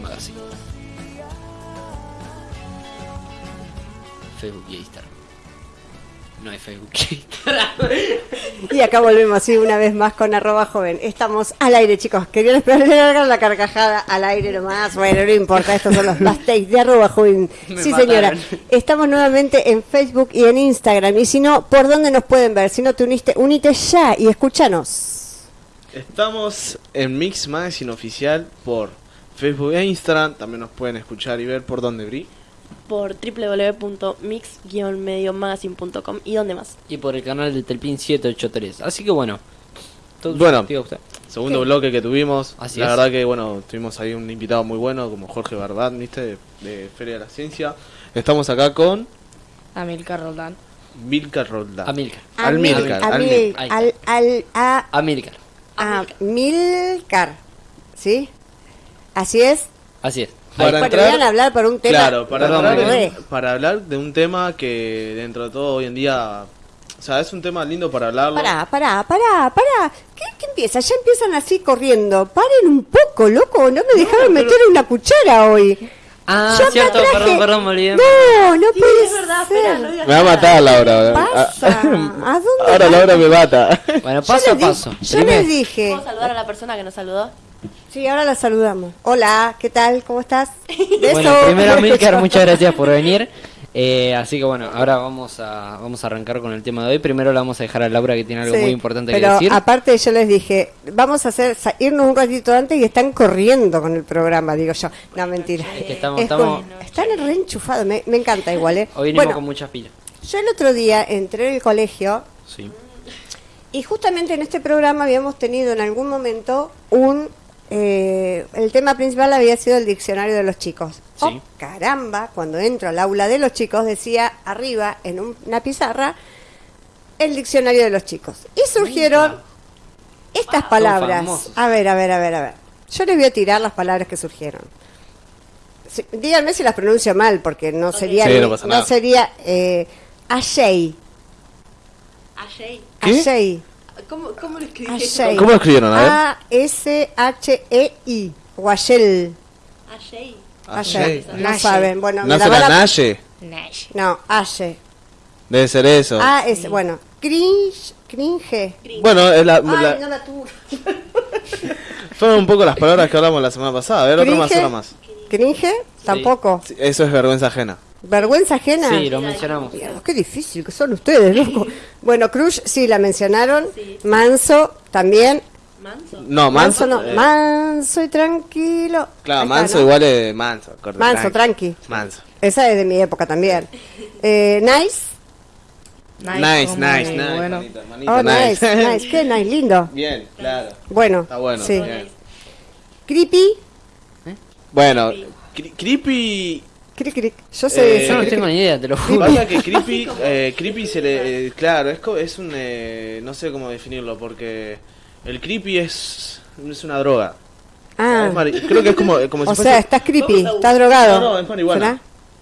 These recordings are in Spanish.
Magazine. Facebook y Instagram. No hay Facebook y Instagram. Y acá volvemos así una vez más con arroba joven. Estamos al aire, chicos. Querían esperar la carcajada al aire nomás. Bueno, no importa, estos son los takes de arroba joven. Me sí, señora. mataron. Estamos nuevamente en Facebook y en Instagram. Y si no, ¿por dónde nos pueden ver? Si no te uniste, unite ya y escúchanos. Estamos en Mix Magazine Oficial por Facebook e Instagram. También nos pueden escuchar y ver por donde Bri. por www.mix-magazine.com y dónde más. Y por el canal de Telpin 783. Así que bueno. todo Bueno. usted. Segundo bloque que tuvimos. Así la es. verdad que bueno, tuvimos ahí un invitado muy bueno como Jorge Barbat, ¿viste? De, de Feria de la Ciencia. Estamos acá con Amilcar Roldán. Milka Roldán. Amilcar. Almilcar, Amil- Almil- Ahí al, al, a, Amilcar. a Milcar. ¿Sí? Así es. Así es. Para entrar- a hablar por un tema. Claro, para, Perdón, hablar me de, quedé. para hablar de un tema que dentro de todo hoy en día, o sea, es un tema lindo para hablarlo. Pará, pará, pará, pará. ¿Qué, qué empieza? Ya empiezan así corriendo. Paren un poco, loco. No me dejaron meter una cuchara hoy. Ah, Yo cierto, traje- perdón, perdón, me olvidé. No, no puede es verdad, ser. espera, no digas Me va a matar Laura. pasa? ¿A dónde Ahora va? Laura me mata. Bueno, paso a paso. Yo les dije. ¿Puedo saludar a la persona que nos saludó? Sí, ahora la saludamos. Hola, ¿qué tal? ¿Cómo estás? Beso. Bueno, primero Amilcar, muchas gracias por venir. Eh, así que bueno, ahora vamos a vamos a arrancar con el tema de hoy. Primero le vamos a dejar a Laura que tiene algo Sí, muy importante pero que decir. aparte yo les dije, vamos a hacer irnos un ratito antes y están corriendo con el programa, digo yo. No, mentira. Es que estamos- Es estamos- con- están reenchufados, me, me encanta igual, ¿eh? Hoy venimos bueno, con muchas pilas. yo el otro día entré en el colegio Sí. y justamente en este programa habíamos tenido en algún momento un... eh, el tema principal había sido el diccionario de los chicos. Sí. Oh, caramba, cuando entro al aula de los chicos decía arriba en un- una pizarra el diccionario de los chicos. Y surgieron estas palabras. A ver, a ver, a ver, a ver. Yo les voy a tirar las palabras que surgieron. Sí, díganme si las pronuncio mal, porque no sería... Sí, no pasa nada. sería... Eh, Ashey. Ajay. ¿Cómo, cómo lo escribí? Ashey. ¿Cómo lo escribieron? A ver. A-S-H-E-I. Washel. Ajay. Ashey. No saben. Bueno, me ¿No será Naye? Nash. No, Aye. Debe ser eso. Ah, es, bueno. Cringe. Cringe. Bueno, es la, Ay, la- no la tuve. fueron un poco las palabras que hablamos la semana pasada. A ver, otra más, Cringe. otra más. Cringe, tampoco. Sí, Eso es vergüenza ajena. Vergüenza ajena. Sí, lo mencionamos. Mierda, qué difícil que son ustedes, loco. Bueno, Crush sí la mencionaron. Sí. Manso también. Manso. No, Manso, manso. no. eh, Manso y tranquilo. claro, Ahí está, manso ¿no? igual es manso. corta, Manso, tranqui. Manso. Esa es de mi época también. Eh, nice. Nice, como nice, nice. Bueno, manito, manito, Oh, nice, nice. Qué nice, lindo. Bien, claro. Bueno, Está bueno. sí. bien. Creepy. Bueno, cre- creepy. Cric, cric. Yo sé Eh, Yo no tengo ni idea, te lo juro. Pasa que creepy, eh, creepy se le, eh, claro, es, co- es un, eh, no sé cómo definirlo, porque el creepy es, es una droga. Ah, mari- creo que es como, como si o fuese, sea, estás creepy, Vamos a estás drogado. No, no, es marihuana. ¿Será?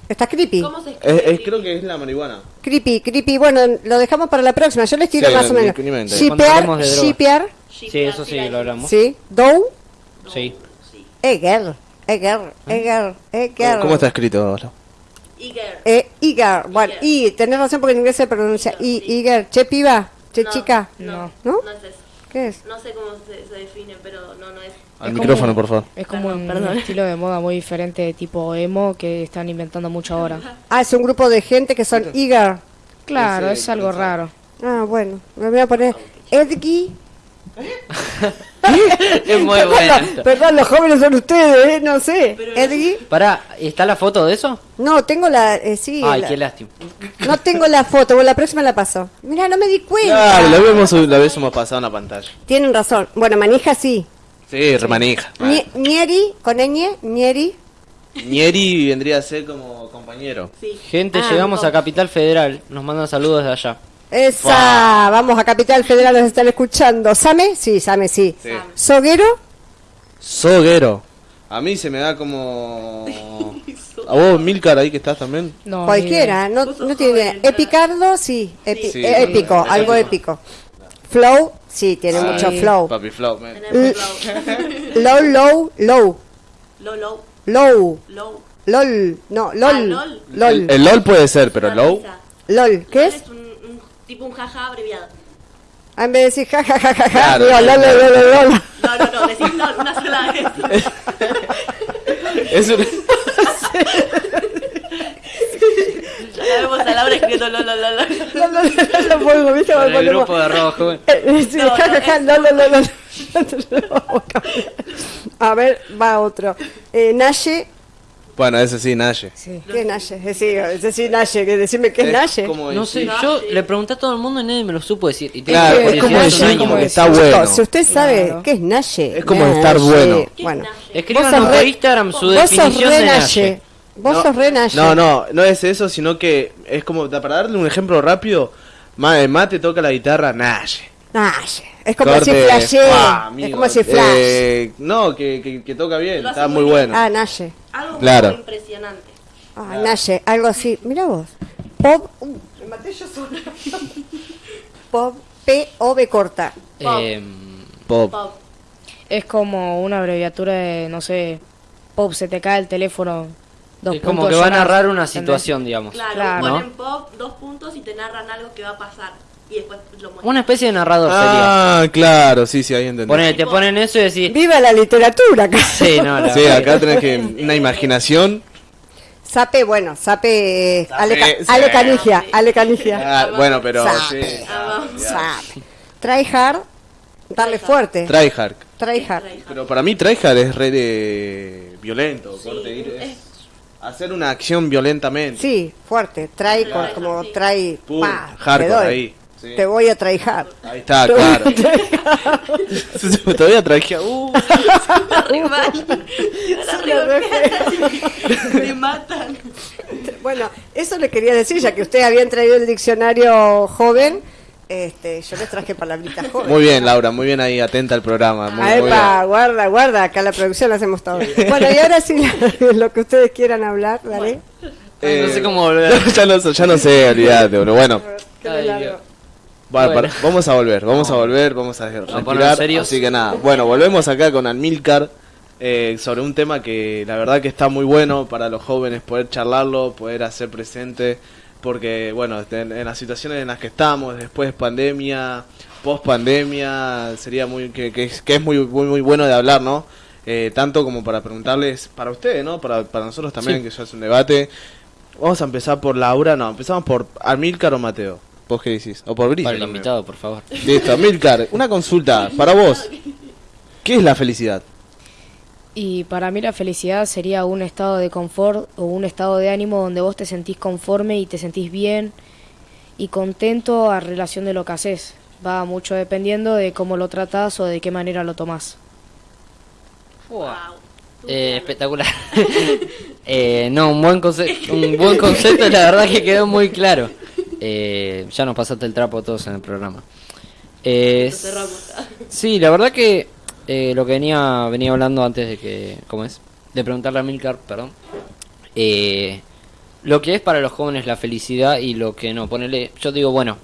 ¿Estás creepy? ¿Cómo se escribe? es- es- creo que es la marihuana. Creepy, creepy. Bueno, lo dejamos para la próxima. Yo les tiro Sí, más o ni- menos. ni. Cuando de droga. shipear, Sí, eso sí, lo hablamos. sí. Dow, Sí. Eger, Eger, Eger, Eger. ¿Cómo está escrito ahora? Iger. Eh, Iger. Bueno, y tenés razón porque en inglés se pronuncia I, Iger. Che piba, che No, chica. No, ¿No? no es eso. ¿Qué es? No sé cómo se, se define, pero no, no es. Al Es micrófono, como- por favor. Es como Perdón, un perdón. estilo de moda muy diferente, tipo emo, que están inventando mucho ahora. Ah, es un grupo de gente que son Iger. Claro, Ese- es algo raro. Ah, bueno, me voy a poner Edgy. Es muy Perdón, bueno. perdón, los jóvenes son ustedes, ¿eh? no sé. Edgy. Pará, ¿está la foto de eso? No, tengo la. eh, sí, Ay, la- qué lástima. no tengo la foto, bueno, la próxima la paso. Mira, no me di cuenta. Claro, la habíamos, la habíamos pasado en la pantalla. Tienen razón. Bueno, manija sí. Sí, remanija. Nie- Nieri, con ñ, Nieri. Nieri vendría a ser como compañero. Sí. Gente, Ah, llegamos a Capital Federal. Nos mandan saludos de allá. Esa, vamos a Capital Federal, nos están escuchando. ¿Same? Sí, Same, sí. Sí. ¿Soguero? Soguero. A mí se me da como... A vos, Milcar, ahí que estás también. No, Cualquiera, no, no tiene idea. Epicardo, sí. Epi- Sí. eh, épico, Sí. algo épico. Flow, sí, tiene Sí. mucho flow. Papi Flow, man. Flow. Low, low, low. Lolo. Low. Low. LOL. No, Ah, LOL. LOL. LOL. El, el LOL puede ser, pero LOL. LOL. ¿Qué LOL es? Tipo un jaja abreviado. Ah, en vez de decir ja, ja, ja, ja, ja, Claro, digo, claro, LOL, LOL, LOL, LOL. No, no, no, decís LOL una sola vez. Es un- Ya vemos a Laura escribiendo LOL, LOL, LOL. LOL, LOL, LOL, lo pongo, ¿viste? Con Lo el ponemos. grupo de joven. Eh, sí, No, ja, no, ja, ja, LOL, LOL, LOL, LOL. A ver, va otro. Eh, Naye. Bueno, ese sí, Naye. Sí. ¿Qué es Naye? Decime, decime Naye, que decime qué es Naye. No sé, yo le pregunté a todo el mundo y nadie me lo supo decir. Y tengo Claro, Es como decir, como que está bueno. Si usted sabe Claro. qué es Naye. Es como estar Naye. bueno. ¿Qué Bueno? Escríbanos por re- Instagram su vos sos definición de Naye. Vos No, sos re Naye. No, no, no es eso, sino que es como, para darle un ejemplo rápido, Ma- eh, Mate toca la guitarra, Naye. Naye. Es como Corte, si flashé. ¡fua, Es como si flash. Eh, no, que, que, que toca bien, está muy muy bien. bueno. Ah, Naye. Algo Claro. muy impresionante. Ah, Naye. Algo así. Mira vos. Pop. Uh, me maté yo sola. Pop. P-O-B corta. Eh, Pop. Pop. Es como una abreviatura de, no sé, pop, se te cae el teléfono. Dos es como que va a narrar una ¿entendés? situación, digamos. Claro, Claro. ponen pop, dos puntos y te narran algo que va a pasar. Y después lo muestran. Una especie de narrador sería. Ah, claro, sí, sí, ahí entendí. Te ponen eso y decís. Viva la literatura acá. Sí, no, la Sí, acá tenés que una imaginación. Sape, bueno, Sape. Ale, sí. Ale Canigia. Ale Canigia. Ah, bueno, pero Sabe. sí. Ah, Sape. Tryhard. Darle fuerte. Tryhard. Tryhard. Pero para mí Tryhard es re de violento, corte, ir- es hacer una acción violentamente. Sí, fuerte. Trae como sí. trae. Pa, hardcore ahí. Sí. Te voy a tryhard. Ahí está, Te voy a claro. tryhard. Todavía traje. Uh, Re mal. Ahora Sí, la re re- Me matan. Bueno, eso le quería decir, ya que ustedes habían traído el diccionario joven, este, yo les traje palabritas jóvenes. muy bien, Laura, muy bien ahí, atenta al programa. Muy, Ah, muy epa, bien. guarda, guarda, acá la producción la hacemos todo. Bueno, y ahora sí, lo que ustedes quieran hablar, dale. Ay, no sé Eh, cómo volver. ya, no, sé- ya no sé, olvídate, pero bueno. Ay, Bueno. para- vamos a volver, vamos a volver, vamos a respirar. serios. Así que nada, bueno, volvemos acá con Almilcar eh, sobre un tema que la verdad que está muy bueno para los jóvenes poder charlarlo, poder hacer presente, porque bueno, en, en las situaciones en las que estamos, después pandemia, post pandemia, sería muy que, que es, que es muy, muy muy bueno de hablar, ¿no? Eh, tanto como para preguntarles para ustedes, ¿no? Para, para nosotros también, Sí. que ya es un debate. Vamos a empezar por Laura, no, empezamos por Almilcar o Mateo. ¿Vos qué decís? O por Brisa. Para el también. invitado, por favor. Listo, Milcar, una consulta para vos. ¿Qué es la felicidad? Y para mí la felicidad sería un estado de confort o un estado de ánimo donde vos te sentís conforme y te sentís bien y contento a relación de lo que haces. Va mucho dependiendo de cómo lo tratás o de qué manera lo tomás. Wow. Eh, espectacular. Eh, no, un buen, conce- un buen concepto, la verdad que quedó muy claro. Eh, ya nos pasaste el trapo todos en el programa. Eh, sí, la verdad que eh, lo que venía venía hablando antes de que, ¿cómo es? De preguntarle a Milcar, perdón. Eh, lo que es para los jóvenes la felicidad y lo que no. Ponele, yo digo, bueno,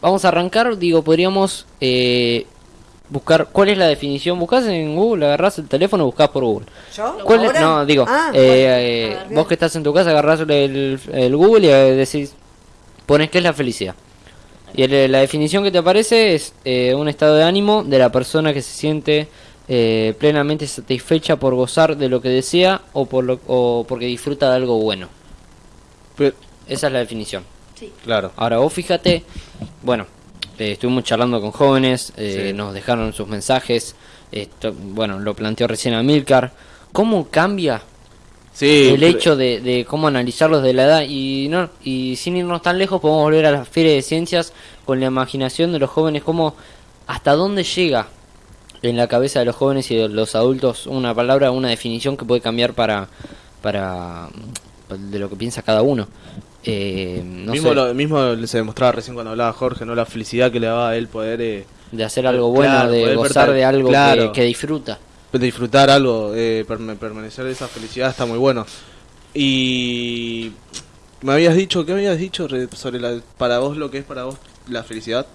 vamos a arrancar, digo, podríamos eh, buscar, ¿cuál es la definición? Buscás en Google, agarrás el teléfono, buscás por Google. ¿Yo? ¿Cuál es? ¿Ahora? No, digo, Ah, eh, eh, A vos que estás en tu casa, agarrás el, el Google y decís, pones qué es la felicidad. Y el- la definición que te aparece es eh, un estado de ánimo de la persona que se siente eh, plenamente satisfecha por gozar de lo que desea o, por lo, o porque disfruta de algo bueno. Pero- Esa es la definición. Sí. claro. Ahora vos fíjate, bueno, eh, estuvimos charlando con jóvenes, eh, Sí. nos dejaron sus mensajes, esto, bueno, lo planteó recién Amilcar, ¿cómo cambia Sí, el hecho de, de cómo analizarlos de la edad y no y sin irnos tan lejos podemos volver a la feria de ciencias con la imaginación de los jóvenes cómo hasta dónde llega en la cabeza de los jóvenes y de los adultos una palabra una definición que puede cambiar para para de lo que piensa cada uno Eh, no mismo, sé, lo, mismo se demostraba recién cuando hablaba Jorge, ¿no? La felicidad que le daba a él poder eh, de hacer algo bueno Claro, de gozar de algo claro. que, que disfruta disfrutar algo, eh, permanecer de esa felicidad está muy bueno. Y me habías dicho, ¿qué habías dicho re- sobre la, para vos lo que es para vos la felicidad?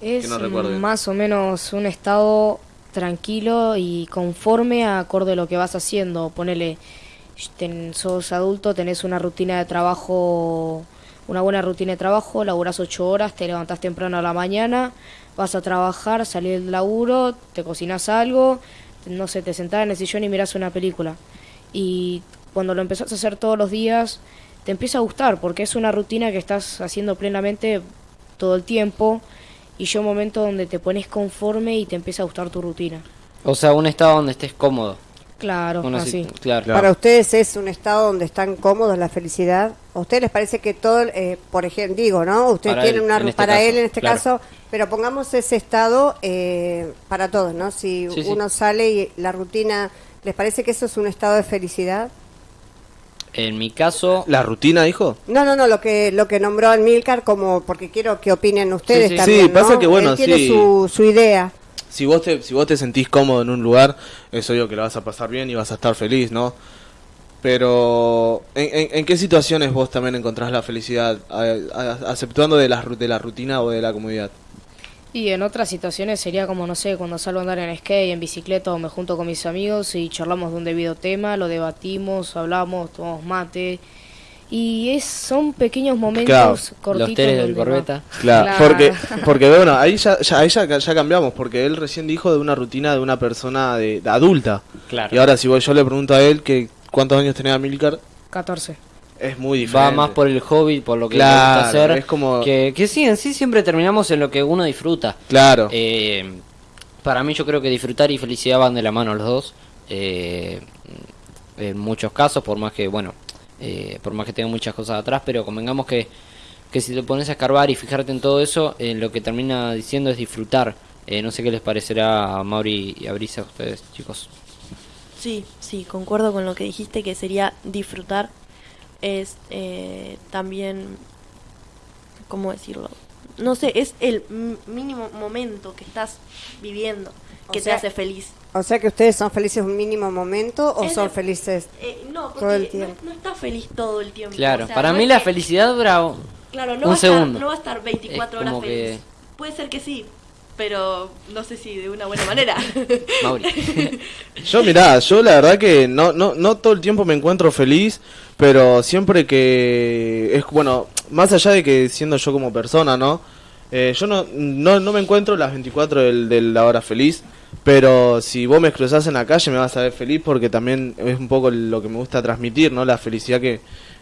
Es no más o menos un estado tranquilo y conforme a acorde a lo que vas haciendo. Ponele, ten- sos adulto, tenés una rutina de trabajo, una buena rutina de trabajo, laburás ocho horas, te levantás temprano a la mañana, vas a trabajar, salís del laburo, te cocinas algo, no sé, te sentás en el sillón y mirás una película. Y cuando lo empezás a hacer todos los días, te empieza a gustar, porque es una rutina que estás haciendo plenamente todo el tiempo y llega un momento donde te pones conforme y te empieza a gustar tu rutina. O sea, un estado donde estés cómodo. Claro, así. claro. Para ustedes es un estado donde están cómodos la felicidad. ¿A ustedes les parece que todo, eh, por ejemplo, digo, ¿no? Ustedes Para tienen él, una este para caso, él en este claro. caso, pero pongamos ese estado eh, para todos, ¿no? Si Sí, sí. uno sale y la rutina, ¿les parece que eso es un estado de felicidad? En mi caso, ¿La rutina, hijo? No, no, no, lo que lo que nombró Milcar como porque quiero que opinen ustedes Sí, sí. también, Sí, pasa ¿no? que, bueno, Él tiene su, su idea. Si vos, te, si vos te sentís cómodo en un lugar, es obvio que la vas a pasar bien y vas a estar feliz, ¿no? Pero, ¿en, en, qué situaciones vos también encontrás la felicidad? ¿Aceptando de la, de la rutina o de la comodidad? Y en otras situaciones sería como, no sé, cuando salgo a andar en skate, en bicicleta o me junto con mis amigos y charlamos de un debido tema, lo debatimos, hablamos, tomamos mate. Y es, son pequeños momentos Claro, cortitos. los teres del corbeta. Claro, Claro. porque, porque bueno, ahí ya, ya, ahí ya, ya cambiamos, porque él recién dijo de una rutina de una persona de, de adulta. Claro. Y ahora si yo le pregunto a él que cuántos años tenía Milcar, 14. es muy diferente. va más por el hobby, por lo que Claro, le gusta hacer. es como- Que, que sí, en sí siempre terminamos en lo que uno disfruta. Claro. Eh, para mí yo creo que disfrutar y felicidad van de la mano los dos. Eh, en muchos casos, por más que, bueno, eh, por más que tenga muchas cosas atrás, pero convengamos que, que si te pones a escarbar y fijarte en todo eso, eh, lo que termina diciendo es disfrutar. Eh, no sé qué les parecerá a Mauri y a Brisa a ustedes, chicos. Sí, sí, concuerdo con lo que dijiste, que sería disfrutar. Es eh, también, ¿cómo decirlo? No sé, es el mínimo momento que estás viviendo que O sea- te hace feliz. O sea que ustedes son felices un mínimo momento o Es son de- felices Eh, no, porque Todo el no- tiempo. No, estás feliz todo el tiempo. Claro, o sea, para no mí la que- felicidad dura Claro, no, un va a estar, segundo. no va a estar 24 Es horas feliz. que- Puede ser que sí, pero no sé si de una buena manera. Mauri. Yo mirá, yo la verdad que no, no, no todo el tiempo me encuentro feliz, pero siempre que es bueno, más allá de que siendo yo como persona, ¿no? Eh, yo no, no, no me encuentro las 24 del, de la hora feliz, pero si vos me cruzás en la calle me vas a ver feliz porque también es un poco lo que me gusta transmitir, ¿no? La felicidad que,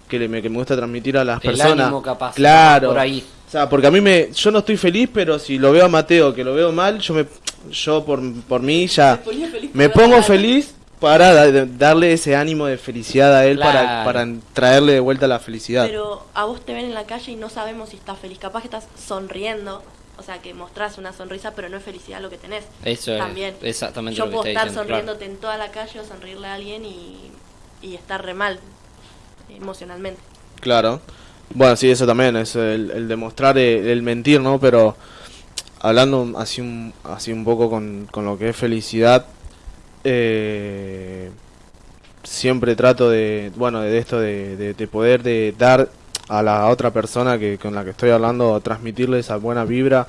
que, le- me, que me gusta transmitir a las El personas. ánimo capaz, Claro. por ahí. O sea, porque a mí me, yo no estoy feliz, pero si lo veo a Mateo que lo veo mal, yo me, yo por, por mí ya ponía feliz me pongo la- feliz para da- darle ese ánimo de felicidad a él para, para traerle de vuelta la felicidad. Pero a vos te ven en la calle y no sabemos si estás feliz. Capaz que estás sonriendo, o sea, que mostrás una sonrisa, pero no es felicidad lo que tenés. Eso es También. exactamente Yo lo puedo estar diciendo, claro. sonriéndote en toda la calle o sonreírle a alguien y, y estar re mal emocionalmente. Claro. Bueno, sí, eso también es el, el demostrar el, el mentir, ¿no? Pero hablando así un, así un poco con, con lo que es felicidad, eh, siempre trato de, bueno, de esto de, de- de poder de dar a la otra persona que con la que estoy hablando, transmitirle esa buena vibra.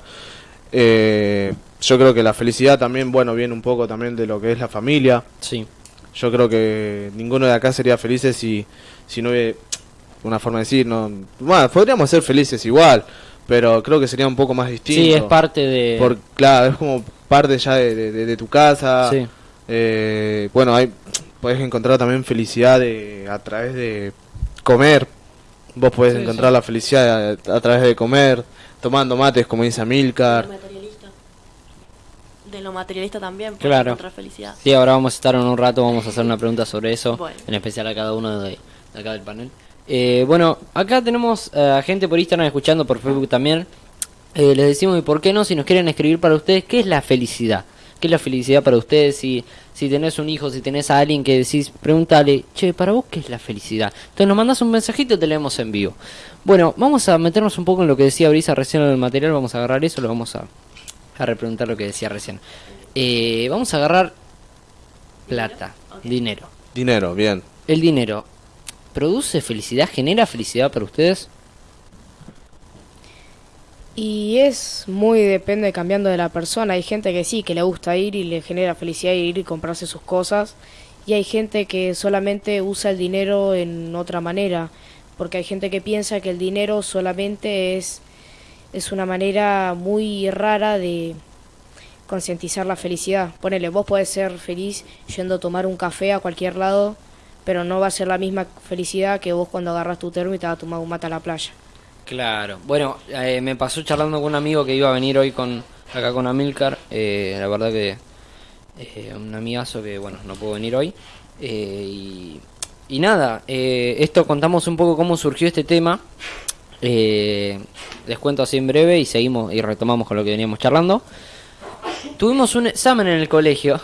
Eh, yo creo que la felicidad también, bueno, viene un poco también de lo que es la familia. Sí. Yo creo que ninguno de acá sería felices si, si no hubiera una forma de decir, no, bueno, podríamos ser felices igual, pero creo que sería un poco más distinto. Sí, es parte de... Por, claro, es como parte ya de, de- tu casa. Sí. Eh, bueno, hay, podés encontrar también felicidad de- a través de comer. Vos podés Sí, encontrar sí. la felicidad a, a través de comer, tomando mates, como dice De Amilcar. lo materialista. De lo materialista también, puedes Claro. encontrar felicidad. Sí, ahora vamos a estar en un rato, vamos a hacer una pregunta sobre eso, Bueno. en especial a cada uno de, de acá del panel. Eh, bueno, acá tenemos eh, a gente por Instagram escuchando, por Facebook también. Eh, les decimos, ¿y por qué no? Si nos quieren escribir para ustedes, ¿qué es la felicidad? ¿Qué es la felicidad para ustedes? Si, si tenés un hijo, si tenés a alguien que decís, pregúntale, che, ¿para vos qué es la felicidad? Entonces nos mandas un mensajito y te leemos en vivo. Bueno, vamos a meternos un poco en lo que decía Brisa recién en el material, vamos a agarrar eso, lo vamos a, a repreguntar lo que decía recién. Eh, vamos a agarrar plata, dinero. Dinero, bien. El dinero, ¿produce felicidad? ¿Genera felicidad para ustedes? Y es muy depende cambiando de la persona. Hay gente que sí, que le gusta ir y le genera felicidad ir y comprarse sus cosas. Y hay gente que solamente usa el dinero en otra manera. Porque hay gente que piensa que el dinero solamente es, es una manera muy rara de concientizar la felicidad. Ponele, vos podés ser feliz yendo a tomar un café a cualquier lado, pero no va a ser la misma felicidad que vos cuando agarras tu termo y te vas a tomar un mate a la playa. Claro. Bueno, eh, me pasó charlando con un amigo que iba a venir hoy con acá con Amilcar. Eh, la verdad que eh, un amigazo que, bueno, no puedo venir hoy. Eh, y, y nada, eh, esto contamos un poco cómo surgió este tema. Les cuento así en breve y seguimos y retomamos con lo que veníamos charlando. Tuvimos un examen en el colegio.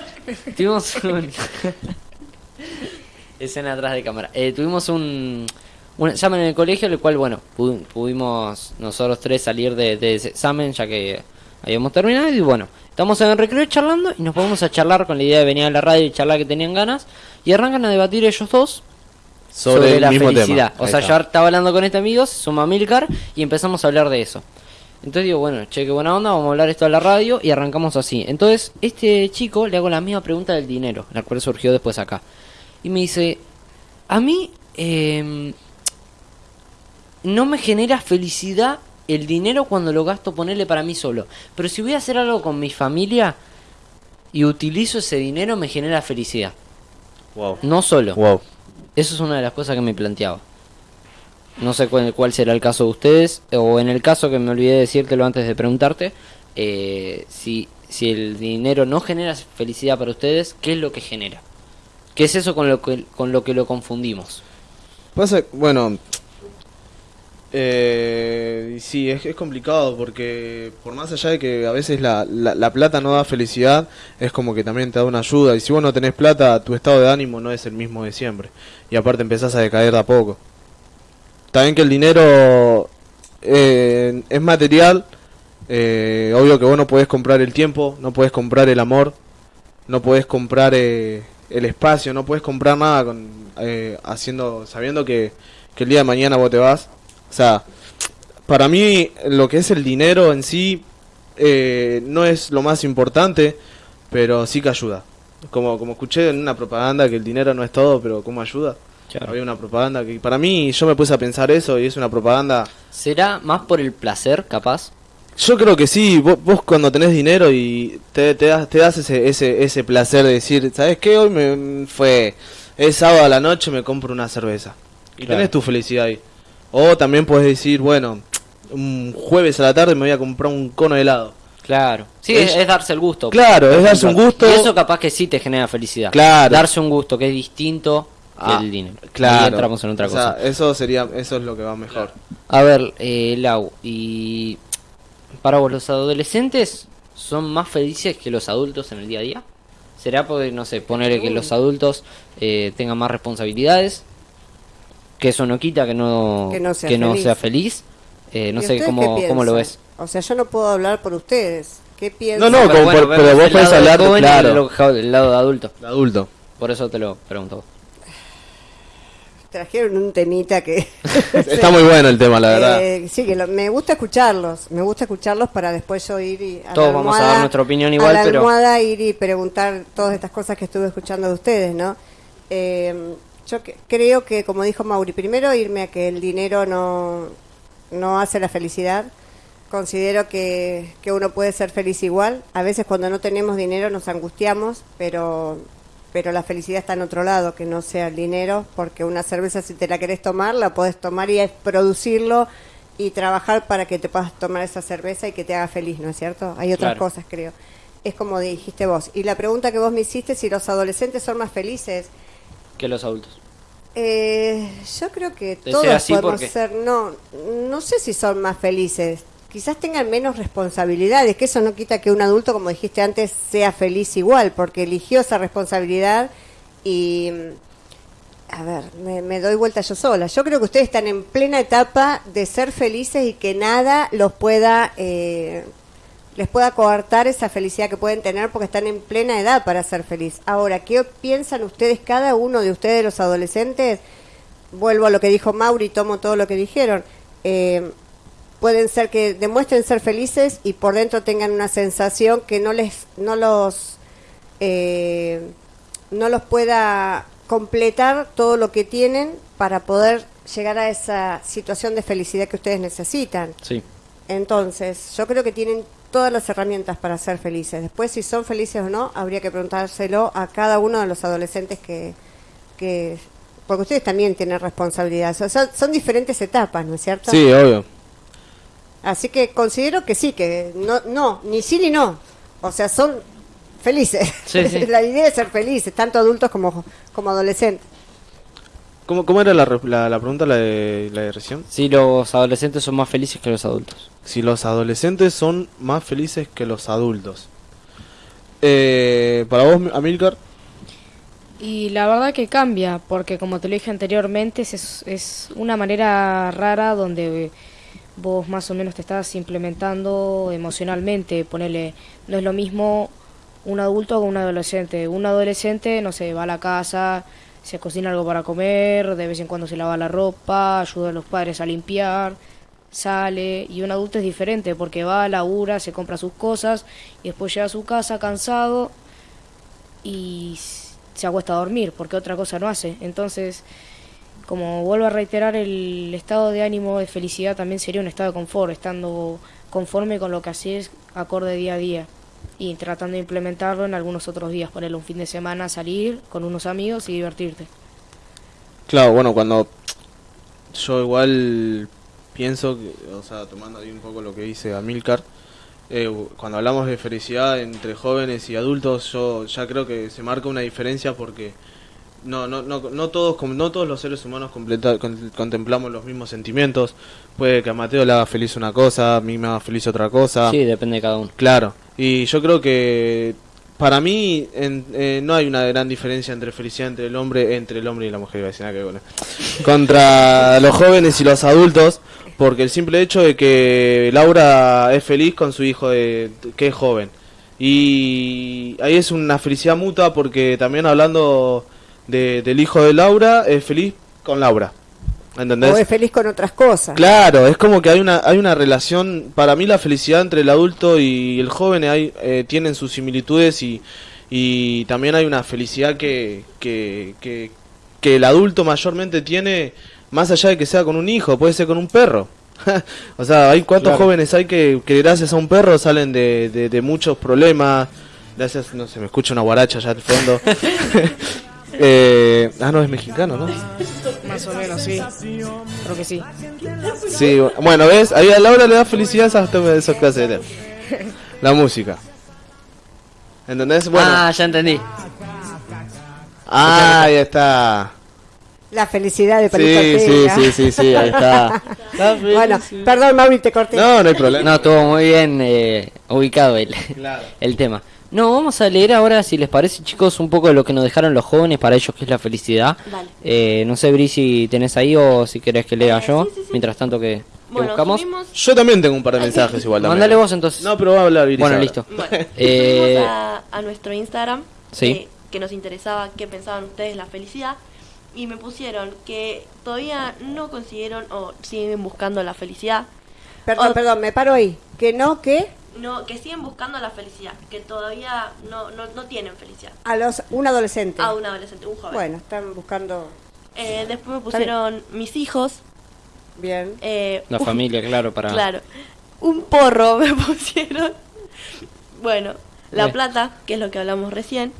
Tuvimos un... Escena atrás de cámara. Tuvimos un, un examen en el colegio, el cual, bueno, pu- pudimos nosotros tres salir de, de ese examen ya que habíamos terminado. Y bueno, estamos en el recreo charlando y nos ponemos a charlar con la idea de venir a la radio y charlar que tenían ganas. Y arrancan a debatir ellos dos sobre, el la felicidad. O sea, yo estaba hablando con este amigo, se suma Milcar y empezamos a hablar de eso. Entonces digo, bueno, che, qué buena onda, vamos a hablar esto a la radio y arrancamos así. Entonces, este chico le hago la misma pregunta del dinero, la cual surgió después acá. Y me dice, a mí em, no me genera felicidad el dinero cuando lo gasto ponerle para mí solo. Pero si voy a hacer algo con mi familia y utilizo ese dinero, me genera felicidad. Wow. No solo. Wow. Eso es una de las cosas que me planteaba. No sé cuál, cuál será el caso de ustedes, o en el caso que me olvidé decírtelo antes de preguntarte, eh, si, si el dinero no genera felicidad para ustedes, ¿qué es lo que genera? ¿Qué es eso con lo que, con lo, que lo confundimos? Pasa, bueno, eh, sí, es, complicado porque por más allá de que a veces la, la, la plata no da felicidad, es como que también te da una ayuda. Y si vos no tenés plata, tu estado de ánimo no es el mismo de siempre. Y aparte empezás a decaer de a poco. También que el dinero eh, es material. eh, obvio que vos no podés comprar el tiempo, no podés comprar el amor, no podés comprar eh, el espacio, no podés comprar nada con, haciendo, sabiendo que, que el día de mañana vos te vas. O sea, para mí lo que es el dinero en sí eh, no es lo más importante, pero sí que ayuda. Como, como escuché en una propaganda que el dinero no es todo, pero ¿cómo ayuda? Había una propaganda que para mí yo me puse a pensar eso y es una propaganda ¿Será más por el placer, capaz? yo creo que sí, vos, vos cuando tenés dinero y te, te das, te das ese, ese, ese placer de decir, ¿sabes qué? Hoy me fue, es sábado a la noche, me compro una cerveza. Y Claro. tenés tu felicidad ahí. O también puedes decir, bueno, un jueves a la tarde me voy a comprar un cono de helado. Claro. Sí, Es- darse el gusto. Claro, es darse un gusto. Y eso capaz que sí te genera felicidad. Claro. Darse un gusto, que es distinto Ah, que el dinero. Claro. Ahí entramos en otra O sea, cosa. eso sería, eso es lo que va mejor. A ver, eh, Lau, y para vos, ¿los adolescentes son más felices que los adultos en el día a día? ¿Será porque, no sé, poner que los adultos eh, tengan más responsabilidades? Que eso no quita que no, Que no sea que no feliz. sea feliz. Eh, no ¿Y sé cómo, cómo lo ves. O sea, yo no puedo hablar por ustedes. ¿Qué No, piensan? no, como por- pero vos el podés lado de hablar, joven y claro. el lo- el lado de adulto. De adulto. Por eso te lo pregunto. Trajeron un temita que... Está muy bueno el tema, la verdad. Eh, sí, que lo- me gusta escucharlos, me gusta escucharlos para después yo ir y a Todos la vamos a almohada- dar nuestra opinión igual, a la pero- almohada ir y preguntar todas estas cosas que estuve escuchando de ustedes, ¿no? Eh, yo que- creo que, como dijo Mauri, primero irme a que el dinero no, no hace la felicidad. Considero que, que uno puede ser feliz igual. A veces cuando no tenemos dinero nos angustiamos, pero pero la felicidad está en otro lado, que no sea el dinero, porque una cerveza si te la querés tomar, la podés tomar y es producirlo y trabajar para que te puedas tomar esa cerveza y que te haga feliz, ¿no es cierto? Hay otras Claro. cosas, creo. Es como dijiste vos. Y la pregunta que vos me hiciste, si los adolescentes son más felices, Que los adultos. eh, yo creo que todos así, podemos ser, no, no sé si son más felices, quizás tengan menos responsabilidades, que eso no quita que un adulto, como dijiste antes, sea feliz igual, porque eligió esa responsabilidad y, a ver, me, me doy vuelta yo sola. Yo creo que ustedes están en plena etapa de ser felices y que nada los pueda... Eh, les pueda coartar esa felicidad que pueden tener porque están en plena edad para ser feliz. Ahora, ¿qué piensan ustedes, cada uno de ustedes, los adolescentes? Vuelvo a lo que dijo Mauri, tomo todo lo que dijeron. Eh, pueden ser que demuestren ser felices y por dentro tengan una sensación que no les no los eh, no los pueda completar todo lo que tienen para poder llegar a esa situación de felicidad que ustedes necesitan. Sí. Entonces, yo creo que tienen todas las herramientas para ser felices. Después, si son felices o no, habría que preguntárselo a cada uno de los adolescentes que, que porque ustedes también tienen responsabilidades. O sea, son diferentes etapas, ¿no es cierto? Sí, obvio. Así que considero que sí, que no, no, ni sí ni no. O sea, son felices. Sí, sí. la idea es ser felices, tanto adultos como, como adolescentes. ¿Cómo, cómo era la, re- la, la pregunta, la de, la de recién? Si los adolescentes son más felices que los adultos. Si los adolescentes son más felices que los adultos. Eh, para vos, Amilcar, Y la verdad que cambia, porque como te lo dije anteriormente, es, es una manera rara donde vos más o menos te estás implementando emocionalmente. Ponele, no es lo mismo un adulto que un adolescente. Un adolescente, no sé, va a la casa, se cocina algo para comer, de vez en cuando se lava la ropa, ayuda a los padres a limpiar, sale. Y un adulto es diferente, porque va, labura, se compra sus cosas y después llega a su casa cansado y se acuesta a dormir, porque otra cosa no hace. Entonces, como vuelvo a reiterar, el estado de ánimo de felicidad también sería un estado de confort, estando conforme con lo que haces acorde día a día y tratando de implementarlo en algunos otros días, ponerle un fin de semana, salir con unos amigos y divertirte. Claro, bueno, cuando yo igual pienso, que, o sea, tomando ahí un poco lo que dice Amilcar, eh, cuando hablamos de felicidad entre jóvenes y adultos, yo ya creo que se marca una diferencia porque no, no, no, no todos, no todos los seres humanos contemplamos los mismos sentimientos. Puede que a Mateo le haga feliz una cosa, a mí me haga feliz otra cosa. Sí, depende de cada uno. Claro, y yo creo que para mí en- eh, no hay una gran diferencia entre felicidad entre el hombre, entre el hombre y la mujer, iba a decir, nada que eso. contra los jóvenes y los adultos, porque el simple hecho de que Laura es feliz con su hijo de, que es joven. Y ahí es una felicidad mutua porque también hablando de- del hijo de Laura, es feliz con Laura. ¿Entendés? O es feliz con otras cosas. Claro, es como que hay una hay una relación, para mí la felicidad entre el adulto y el joven hay, eh, tienen sus similitudes y, y también hay una felicidad que, que, que, que el adulto mayormente tiene más allá de que sea con un hijo, puede ser con un perro. o sea, hay cuántos Claro. jóvenes hay que, que gracias a un perro salen de, de, de muchos problemas, gracias, no sé, me escucha una guaracha allá al fondo. eh, ah, no, es mexicano, ¿no? Más o menos, sí. Creo que sí. Sí, bueno, ¿ves? Ahí a Laura le da felicidad esas, esas clases de La música. ¿Entendés? Bueno, Ah, ya entendí. ah, ahí está. La felicidad de Sí, Palito sí, Ortega. sí, sí, sí, ahí está. Bueno, perdón, Mauri, te corté. No, no hay problema. No, estuvo muy bien eh, ubicado el, Claro. el tema. No, vamos a leer ahora, si les parece, chicos, un poco de lo que nos dejaron los jóvenes para ellos, que es la felicidad. Vale. Eh, no sé, Bri, si tenés ahí o si querés que lea Eh, yo. sí, sí, sí. Mientras tanto que, que Bueno, buscamos. subimos, Yo también tengo un par de mensajes igual también. Mándale vos entonces. No, pero va a hablar Iris bueno, ahora. listo. bueno, Eh, a, a nuestro Instagram Sí. eh, que nos interesaba qué pensaban ustedes la felicidad y me pusieron que todavía no consiguieron o siguen buscando la felicidad. Perdón, perdón, me paro ahí. Que no, que No, que siguen buscando la felicidad, que todavía no, no, no tienen felicidad. a los un adolescente. A un adolescente, un joven. Bueno, están buscando Eh, después me pusieron mis hijos. bien. eh, La un- familia, claro, para... Claro. Un porro me pusieron. Bueno, La Bien. Plata, que es lo que hablamos recién.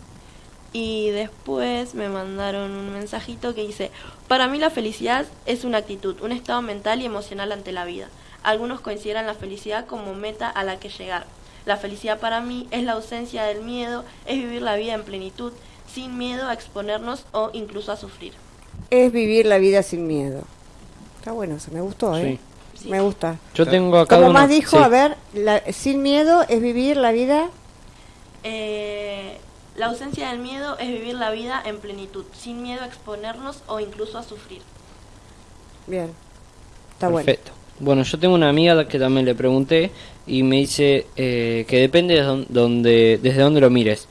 Y después me mandaron un mensajito que dice, para mí la felicidad es una actitud, un estado mental y emocional ante la vida. Algunos consideran la felicidad como meta a la que llegar. La felicidad para mí es la ausencia del miedo, es vivir la vida en plenitud, sin miedo a exponernos o incluso a sufrir. Es vivir la vida sin miedo. Está bueno, eso me gustó, ¿eh? Sí. Me gusta. Yo tengo acá Como más dijo, sí. a ver, la- sin miedo es vivir la vida. Eh, la ausencia del miedo es vivir la vida en plenitud, sin miedo a exponernos o incluso a sufrir. Bien. Está bueno. Perfecto. Bueno, yo tengo una amiga que también le pregunté y me dice eh, que depende de don- donde, desde dónde lo mires.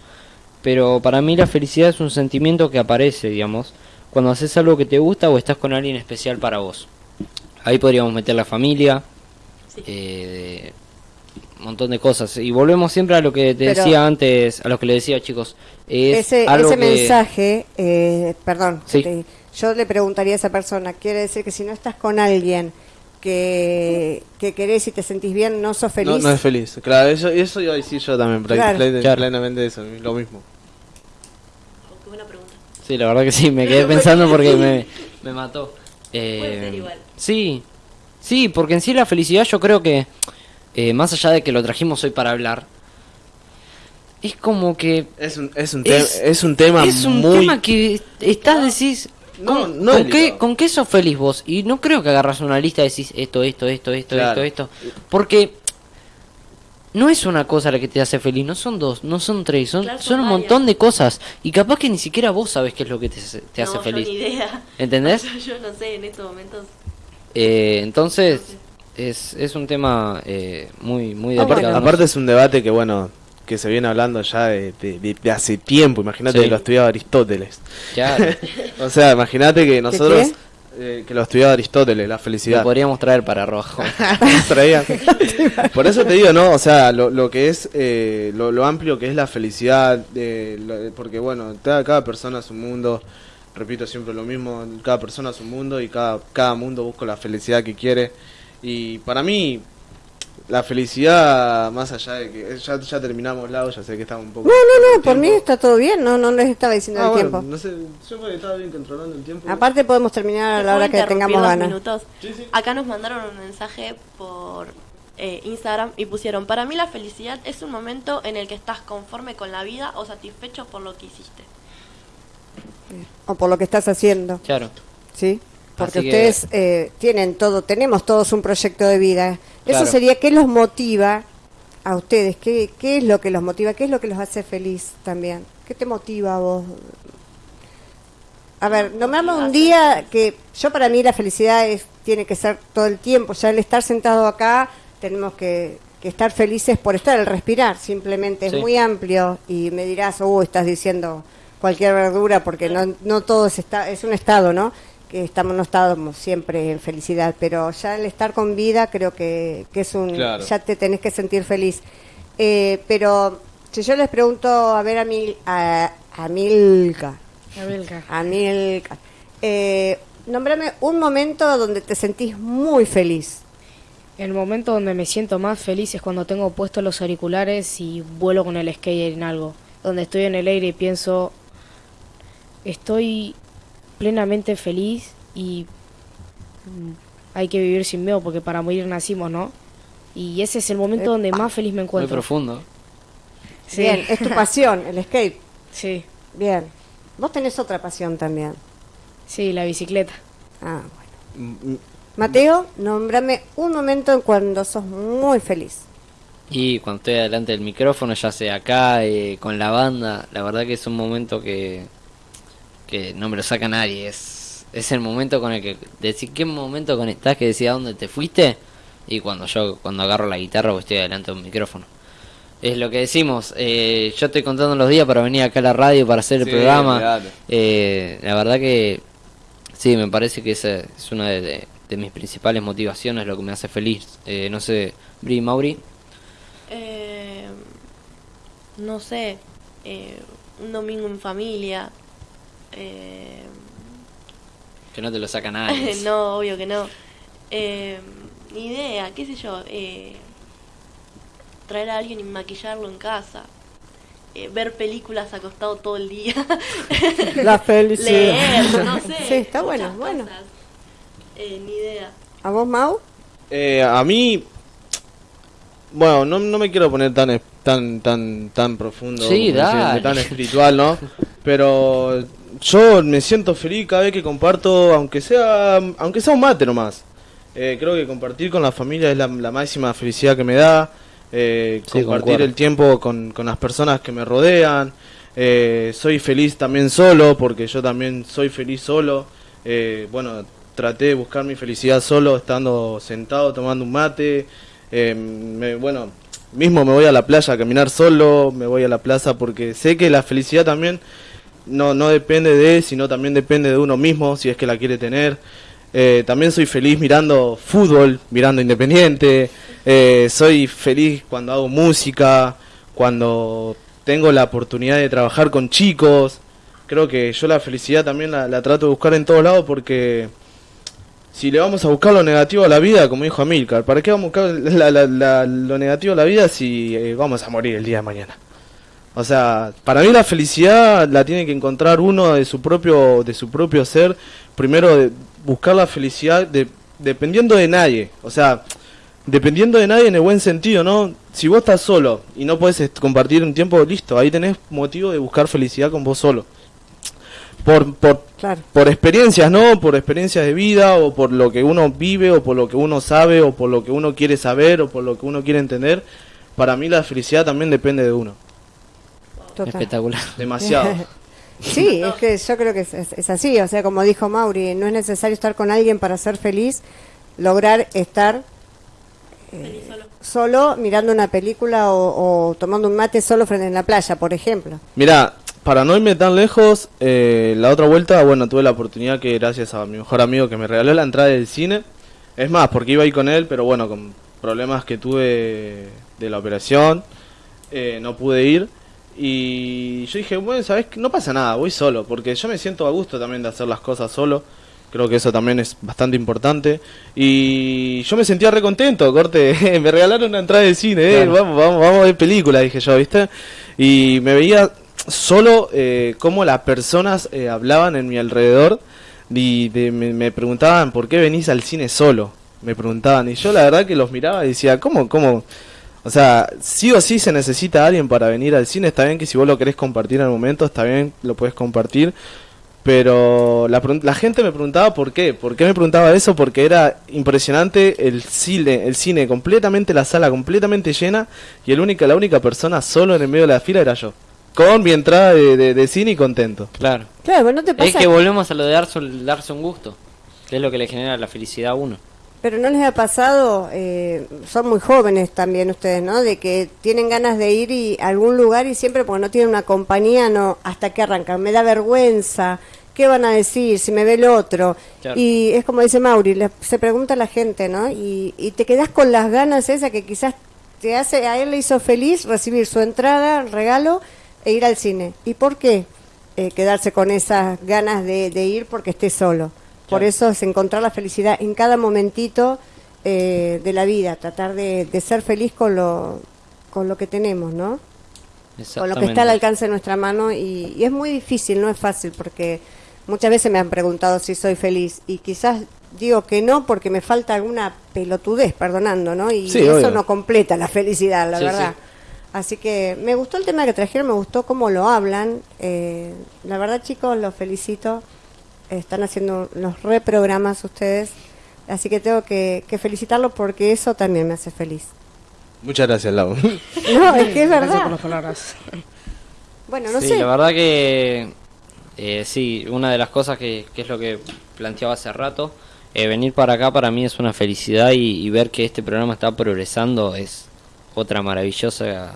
Pero para mí la felicidad es un sentimiento que aparece, digamos, cuando haces algo que te gusta o estás con alguien especial para vos. Ahí podríamos meter la familia, Sí. eh, un montón de cosas. Y volvemos siempre a lo que te Pero- decía antes, a lo que le decía chicos. Es ese algo ese que- mensaje, eh, perdón, Sí. te- yo le preguntaría a esa persona, quiere decir que si no estás con alguien que, que querés y te sentís bien, no sos feliz. No, no es feliz. Claro, eso, eso iba a decir yo también, Claro. plen- Claro. plenamente eso, lo mismo. Oh, qué buena pregunta. Sí, la verdad que sí, me quedé pensando porque me, me mató. Eh, Puede ser igual. Sí, sí, porque en sí la felicidad yo creo que, eh, más allá de que lo trajimos hoy para hablar, es como que... Es un, es un, te- Es- es un tema es un muy... tema que estás, decís... No, ¿Con, no con es qué. ¿Con qué sos feliz vos? Y no creo que agarras una lista y decís esto, esto, esto, esto, Claro. esto, esto. Porque no es una cosa la que te hace feliz, no son dos, no son tres, son, Claro, son son un montón de cosas. Y capaz que ni siquiera vos sabes qué es lo que te, hace- te hace no, feliz. Yo ni idea. ¿Entendés? Yo, yo no sé, en estos momentos. Eh, entonces, es, es un tema eh, muy, muy delicado. bueno. Aparte es un debate que, bueno, que se viene hablando ya de, de- de- de hace tiempo. Imagínate Sí. que lo estudiaba Aristóteles. Claro, O sea, imagínate que nosotros... qué? eh, que lo estudiaba Aristóteles, la lo felicidad. podríamos traer para rojo. Por eso te digo, ¿no? O sea, lo, lo que es, eh, lo, lo amplio que es la felicidad, eh, lo- porque bueno, cada, cada persona es un mundo, repito siempre lo mismo, cada persona es un mundo y cada, cada mundo busca la felicidad que quiere. Y para mí, la felicidad, más allá de que ya, ya terminamos lado, ya sé que estamos un poco... No, no, no, por mí está todo bien, no, no les estaba diciendo Ah, el bueno, tiempo. no sé, yo porque estaba bien controlando el tiempo. Aparte podemos terminar a ¿Te la hora que tengamos dos ganas. minutos? Sí, sí. Acá nos mandaron un mensaje por eh, Instagram y pusieron, para mí la felicidad es un momento en el que estás conforme con la vida o satisfecho por lo que hiciste. O por lo que estás haciendo, Claro. ¿sí? Porque Así que- ustedes eh, tienen todo, tenemos todos un proyecto de vida. Eso sería, ¿qué los motiva a ustedes? ¿Qué, ¿Qué es lo que los motiva? ¿Qué es lo que los hace feliz también? ¿Qué te motiva a vos? A ver, nombrame un día que yo para mí la felicidad es, tiene que ser todo el tiempo. Ya el estar sentado acá tenemos que, que estar felices por estar, el respirar simplemente es muy amplio y me dirás, oh, estás diciendo cualquier verdura porque no, no todo es, esta- es un estado, ¿no? Que estamos, no estamos siempre en felicidad, pero ya el estar con vida creo que, que es un, Claro. ya te tenés que sentir feliz. Eh, pero si yo les pregunto, a ver a, Mil, a, a Milka, a Milka, eh, nómbrame un momento donde te sentís muy feliz. El momento donde me siento más feliz es cuando tengo puestos los auriculares y vuelo con el skate en algo. Donde estoy en el aire y pienso, estoy plenamente feliz y mm, hay que vivir sin miedo porque para morir nacimos, ¿no? Y ese es el momento donde más feliz me Muy encuentro. profundo. Sí. Bien, es tu pasión, el skate. Sí, Bien. Vos tenés otra pasión también. sí, la bicicleta. Ah, bueno. Mm, mm, Mateo, nómbrame un momento en cuando sos muy feliz. Y cuando estoy delante del micrófono, ya sea acá, eh, con la banda, la verdad que es un momento que, que no me lo saca nadie. Es, es el momento con el que decís qué momento conectás que decís a dónde te fuiste. Y cuando yo cuando agarro la guitarra o estoy delante de un micrófono. Es lo que decimos. eh, yo estoy contando los días para venir acá a la radio para hacer el Sí, programa. Eh, la verdad que sí, me parece que esa es una de, de- de mis principales motivaciones, lo que me hace feliz. Eh, no sé, Bri Mauri. Eh, no sé, eh, un domingo en familia. Eh, Que no te lo saca nadie. no, obvio que no. Eh, ni idea, qué sé yo. Eh, traer a alguien y maquillarlo en casa. Eh, ver películas acostado todo el día. La felicidad. Leer, no sé. Sí, está bueno, bueno. Eh, ni idea. ¿A vos, Mau? Eh, a mí, bueno, no, no me quiero poner tan tan tan tan profundo, Sí, tan espiritual, ¿no? Pero yo me siento feliz cada vez que comparto, aunque sea aunque sea un mate nomás. Eh, creo que compartir con la familia es la, la máxima felicidad que me da. Eh, Sí, compartir concuerdo. el tiempo con, con las personas que me rodean. Eh, soy feliz también solo, porque yo también soy feliz solo. Eh, bueno, traté de buscar mi felicidad solo, estando sentado, tomando un mate. Eh, me- bueno, mismo me voy a la playa a caminar solo, me voy a la plaza porque sé que la felicidad también no, no depende de, sino también depende de uno mismo, si es que la quiere tener. Eh, también soy feliz mirando fútbol, mirando Independiente. Eh, soy feliz cuando hago música, cuando tengo la oportunidad de trabajar con chicos. Creo que yo la felicidad también la, la trato de buscar en todos lados porque si le vamos a buscar lo negativo a la vida, como dijo Amilcar, ¿para qué vamos a buscar la- la- lo negativo a la vida si eh, vamos a morir el día de mañana? O sea, para mí la felicidad la tiene que encontrar uno de su propio, de su propio ser. Primero, de buscar la felicidad de- dependiendo de nadie. O sea, dependiendo de nadie en el buen sentido, ¿no? Si vos estás solo y no puedes est- compartir un tiempo, listo, ahí tenés motivo de buscar felicidad con vos solo. Por, por, Claro. por experiencias, ¿no? Por experiencias de vida o por lo que uno vive o por lo que uno sabe o por lo que uno quiere saber o por lo que uno quiere entender. Para mí la felicidad también depende de uno. Total. Espectacular. Demasiado. Sí, es que yo creo que es, es- es así, o sea, como dijo Mauri, no es necesario estar con alguien para ser feliz, lograr estar eh, solo mirando una película o, o tomando un mate solo frente en la playa, por ejemplo. Mira, para no irme tan lejos, eh, la otra vuelta, bueno, tuve la oportunidad que gracias a mi mejor amigo que me regaló la entrada del cine, es más, porque iba ahí con él, pero bueno, con problemas que tuve de la operación, eh, no pude ir. Y yo dije, bueno, ¿sabes qué? No pasa nada, voy solo, porque yo me siento a gusto también de hacer las cosas solo. Creo que eso también es bastante importante. Y yo me sentía re contento, corte. me regalaron una entrada de cine, eh, Claro. vamos, vamos, vamos a ver película, dije yo, ¿viste? Y me veía solo eh, cómo las personas eh, hablaban en mi alrededor y de- me, me preguntaban por qué venís al cine solo. Me preguntaban. Y yo la verdad que los miraba y decía, ¿cómo, cómo? O sea, sí o sí se necesita alguien para venir al cine. Está bien que si vos lo querés compartir en el momento, está bien, lo puedes compartir. Pero la, la gente me preguntaba por qué. ¿Por qué me preguntaba eso? Porque era impresionante el cine, el cine completamente, la sala completamente llena. Y el única, la única persona solo en el medio de la fila era yo. Con mi entrada de, de- de cine y contento. Claro. Claro, pero no te Es pasa, que volvemos a lo de darse, darse un gusto, que es lo que le genera la felicidad a uno. Pero no les ha pasado, eh, son muy jóvenes también ustedes, ¿no? De que tienen ganas de ir y, a algún lugar y siempre porque no tienen una compañía, no, hasta que arrancan, me da vergüenza, ¿qué van a decir si me ve el otro? Claro. Y es como dice Mauri, le- se pregunta a la gente, ¿no? Y, y te quedas con las ganas esas que quizás te hace, a él le hizo feliz recibir su entrada, regalo e ir al cine. ¿Y por qué eh, quedarse con esas ganas de, de ir porque esté solo? Por eso es encontrar la felicidad en cada momentito eh, de la vida, tratar de, de ser feliz con lo, con lo que tenemos, ¿no? Con lo que está al alcance de nuestra mano y, y es muy difícil, no es fácil porque muchas veces me han preguntado si soy feliz y quizás digo que no porque me falta alguna pelotudez, perdonando, ¿no? Y Sí, eso obvio. no completa la felicidad, la Sí, verdad. sí. Así que me gustó el tema que trajeron, me gustó cómo lo hablan. eh, la verdad, chicos, los felicito. Están haciendo los reprogramas ustedes. Así que tengo que, que felicitarlos porque eso también me hace feliz. Muchas gracias, Lau. No, es que es Gracias por verdad. las palabras. Bueno, no sí, sé. la verdad que eh, sí, una de las cosas que, que es lo que planteaba hace rato, eh, venir para acá para mí es una felicidad y, y ver que este programa está progresando es otra maravillosa,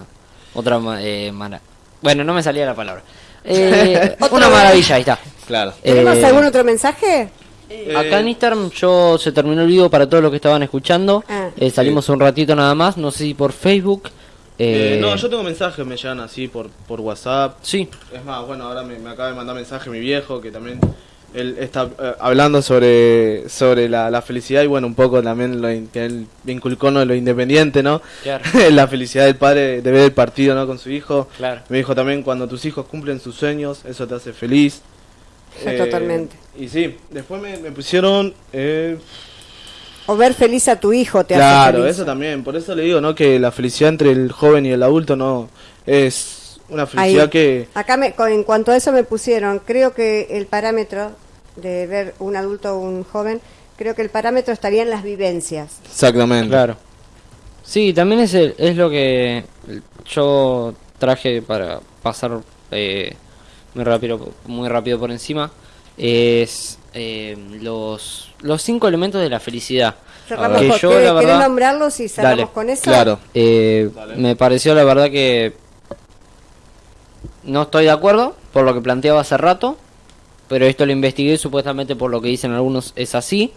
otra ma- eh, mara- bueno, no me salía la palabra. Eh, una maravilla, ahí está. Claro. ¿Tenemos Eh, algún otro mensaje? Acá en Instagram yo se terminó el video para todos los que estaban escuchando. Ah. Eh, salimos un ratito nada más, no sé si por Facebook. Eh, eh, no, yo tengo mensajes, me llegan así por, por WhatsApp. Sí, Es más, bueno, ahora me, me acaba de mandar mensaje mi viejo que también él está eh, hablando sobre sobre la, la felicidad y bueno, un poco también lo in- que él me inculcó ¿no? lo independiente, ¿no? Claro. la felicidad del padre de ver el partido, ¿no? Con su hijo. Claro. Me dijo también cuando tus hijos cumplen sus sueños, eso te hace feliz. Sí, totalmente. Y sí, después me, me pusieron... eh, O ver feliz a tu hijo te hace claro, eso también. Por eso le digo, ¿no? Que la felicidad entre el joven y el adulto no es una felicidad Ahí. que... Acá me- en cuanto a eso me pusieron, creo que el parámetro de ver un adulto o un joven, creo que el parámetro estaría en las vivencias. Exactamente. Claro. Sí, también es, el- es lo que yo traje para pasar eh, muy rápido muy rápido por encima. Es eh, los, los cinco elementos de la felicidad. Cerramos Que con, yo, ¿querés- la querés verdad- nombrarlos y cerramos Dale, con eso? Claro. Eh, me pareció la verdad que no estoy de acuerdo por lo que planteaba hace rato. Pero esto lo investigué supuestamente por lo que dicen algunos es así,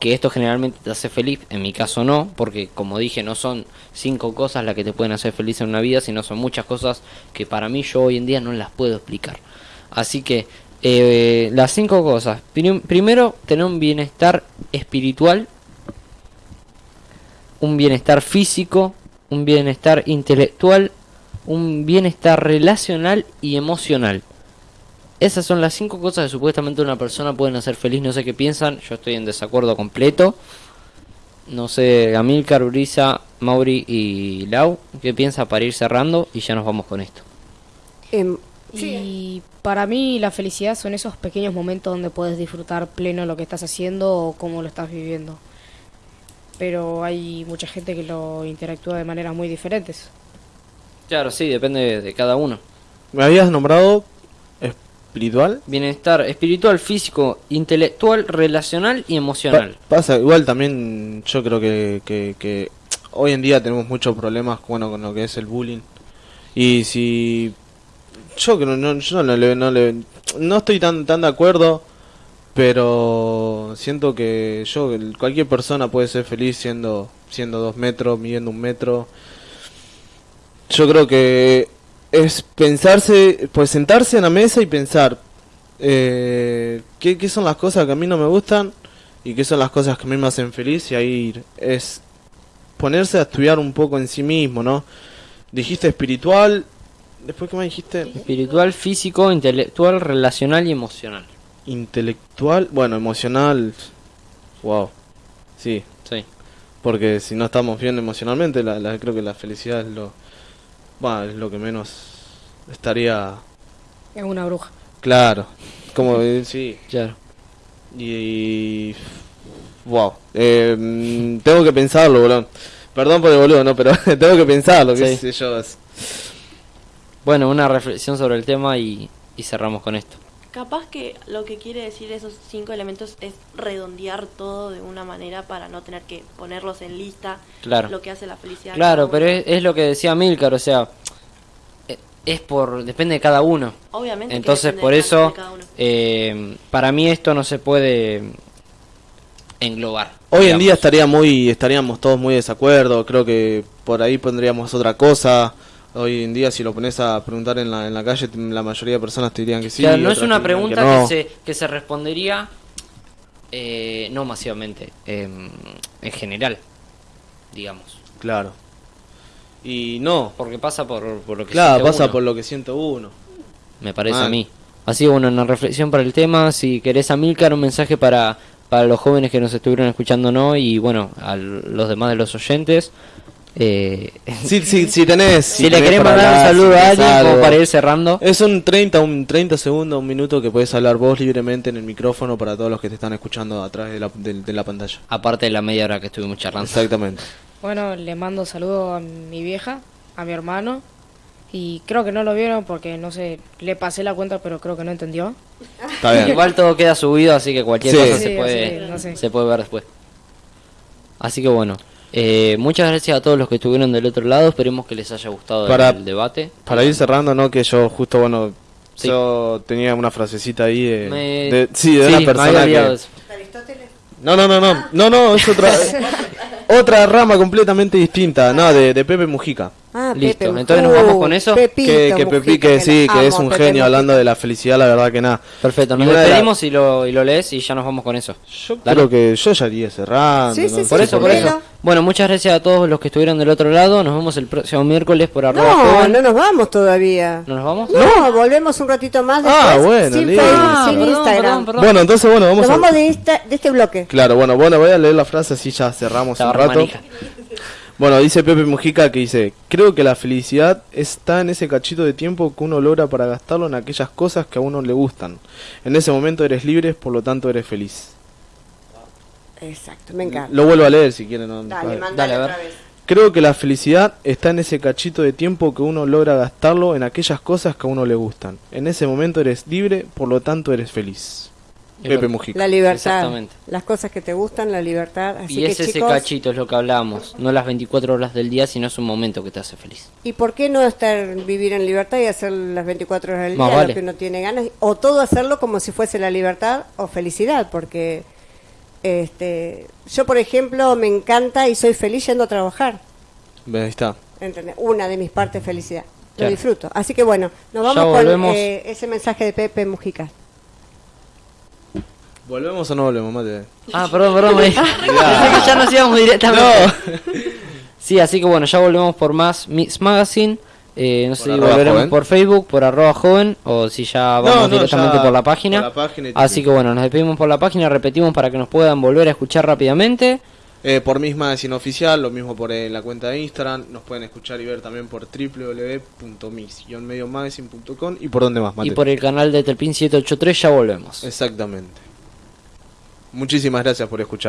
que esto generalmente te hace feliz, en mi caso no, porque como dije no son cinco cosas las que te pueden hacer feliz en una vida, sino son muchas cosas que para mí yo hoy en día no las puedo explicar. Así que eh, las cinco cosas. Prim- primero, tener un bienestar espiritual, un bienestar físico, un bienestar intelectual, un bienestar relacional y emocional. Esas son las cinco cosas que supuestamente una persona pueden hacer feliz. No sé qué piensan, yo estoy en desacuerdo completo. No sé, Amilcar, Urisa, Mauri y Lau, ¿qué piensa para ir cerrando? Y ya nos vamos con esto. Y para mí la felicidad son esos pequeños momentos donde puedes disfrutar pleno lo que estás haciendo o cómo lo estás viviendo. Pero hay mucha gente que lo interactúa de maneras muy diferentes. Claro, sí, depende de, de cada uno. ¿Me habías nombrado espiritual? Bienestar espiritual, físico, intelectual, relacional y emocional. Pa- pasa, igual también yo creo que, que, que hoy en día tenemos muchos problemas bueno, con lo que es el bullying. Y si yo creo no, yo no le, no le no estoy tan tan de acuerdo, pero siento que yo cualquier persona puede ser feliz siendo siendo dos metros, midiendo un metro. Yo creo que es pensarse, pues sentarse en la mesa y pensar eh, ¿qué, qué son las cosas que a mí no me gustan y qué son las cosas que a mí me hacen feliz y ahí es ponerse a estudiar un poco en sí mismo, ¿no? Dijiste espiritual, después qué más dijiste Espiritual, físico, intelectual, relacional y emocional. intelectual, bueno, emocional, wow, sí, Sí. porque si no estamos bien emocionalmente, la, la- creo que la felicidad es lo, bah, es lo que menos estaría Es una bruja. claro, como sí, Claro. Y. Wow. Eh, tengo que pensarlo, boludo. Perdón por el boludo, no, pero tengo que pensarlo, qué Sí. sé yo. es- Bueno, una reflexión sobre el tema y, y cerramos con esto. Capaz que lo que quiere decir esos cinco elementos es redondear todo de una manera para no tener que ponerlos en lista. Claro. Lo que hace la felicidad. Claro, pero es, es lo que decía Milcar, o sea, eh, es por depende de cada uno. Obviamente. Entonces, depende por de cada- eso, de cada uno. eh, para mí esto no se puede englobar. Hoy en día estaría muy, estaríamos todos muy de desacuerdo. Creo que por ahí pondríamos otra cosa. Hoy en día, si lo pones a preguntar en la, en la calle, la mayoría de personas te dirían que sí. Claro, no es una pregunta no. que, se, que se respondería eh, no masivamente, eh, en general, digamos. Claro. Y no. Porque pasa por, por lo que Claro, pasa uno, por lo que siento uno. me parece a mí. Así bueno, una reflexión para el tema. Si querés a Milcar, un mensaje para, para los jóvenes que nos estuvieron escuchando no y bueno, a los demás de los oyentes. Eh, Si, si, si tenés. si, le tenés querés para mandar un saludo si a alguien como para ir cerrando. Es un 30, un 30 segundos, un minuto que puedes hablar vos libremente en el micrófono para todos los que te están escuchando a través de la, de, de la pantalla. Aparte de la media hora que estuvimos charlando. Exactamente. Bueno, le mando saludos a mi vieja, a mi hermano. Y creo que no lo vieron porque, no sé, le pasé la cuenta, pero creo que no entendió. Está bien. Igual todo queda subido, así que cualquier Sí. cosa Sí, se, puede, no sé. se puede ver después. Así que bueno, eh, muchas gracias a todos los que estuvieron del otro lado. Esperemos que les haya gustado Para- el debate. Para ir cerrando, ¿no? Que yo justo, bueno, Sí. yo tenía una frasecita ahí de... Me- de- sí, de sí, una persona que... No, no, no, no, no, no, es otra... otra rama completamente distinta, no, de, de Pepe Mujica. Ah, Listo, Pepe, entonces nos vamos con eso. Pepito que que Pepi, que sí, que es un Pepe genio Mujica. hablando de la felicidad, la verdad que nada. Perfecto, nos Y una de la- despedimos y, lo, y lo lees y ya nos vamos con eso. Yo Dale. creo que yo ya iría cerrando. Sí, ¿no? sí, Por sí, eso, por eso. Bueno, muchas gracias a todos los que estuvieron del otro lado. Nos vemos el próximo miércoles por arroba No, joven. no nos vamos todavía. ¿No nos vamos? No, volvemos un ratito más después. Ah, bueno, sin. Facebook, Ah, sin perdón, Instagram. perdón, perdón. Bueno, entonces, bueno, vamos Nos a... vamos de, esta- de este bloque. Claro, bueno, bueno, voy a leer la frase así ya cerramos un rato. manija. Bueno, dice Pepe Mujica que dice, creo que la felicidad está en ese cachito de tiempo que uno logra para gastarlo en aquellas cosas que a uno le gustan. En ese momento eres libre, por lo tanto eres feliz. Exacto, me encanta. Lo vuelvo a leer si quieren. no- Dale, Dale, a ver. otra vez. Creo que la felicidad está en ese cachito de tiempo que uno logra gastarlo en aquellas cosas que a uno le gustan. En ese momento eres libre, por lo tanto eres feliz. Pepe Mujica. La libertad. Exactamente. Las cosas que te gustan, la libertad. Así y que, es ese chicos, cachito, es lo que hablamos. No las 24 horas del día, sino es un momento que te hace feliz. ¿Y por qué no estar vivir en libertad y hacer las 24 horas del Más día vale. lo que uno tiene ganas? O todo hacerlo como si fuese la libertad o felicidad, porque este, yo, por ejemplo, me encanta y soy feliz yendo a trabajar. Ve, Ahí está. ¿entendés? Una de mis partes felicidad. Lo Claro. disfruto. Así que bueno, nos vamos con volvemos. eh, ese mensaje de Pepe Mujica. ¿Volvemos o no volvemos, mate? Ah, perdón, perdón. me- Pensé que ya nos íbamos directamente. Sí, así que bueno, ya volvemos por más Mix Magazine. Eh, no sé Por si arroba volveremos joven. por Facebook, por arroba joven, o si ya vamos No, no, directamente ya por la página. por la página y así que bueno, nos despedimos por la página, repetimos para que nos puedan volver a escuchar rápidamente. Eh, por Miss Magazine Oficial, lo mismo por eh, la cuenta de Instagram. Nos pueden escuchar y ver también por www.miss-mediomagazine.com y por dónde más, Mate. Y por el canal de Telpin 783 ya volvemos. Exactamente. Muchísimas gracias por escuchar.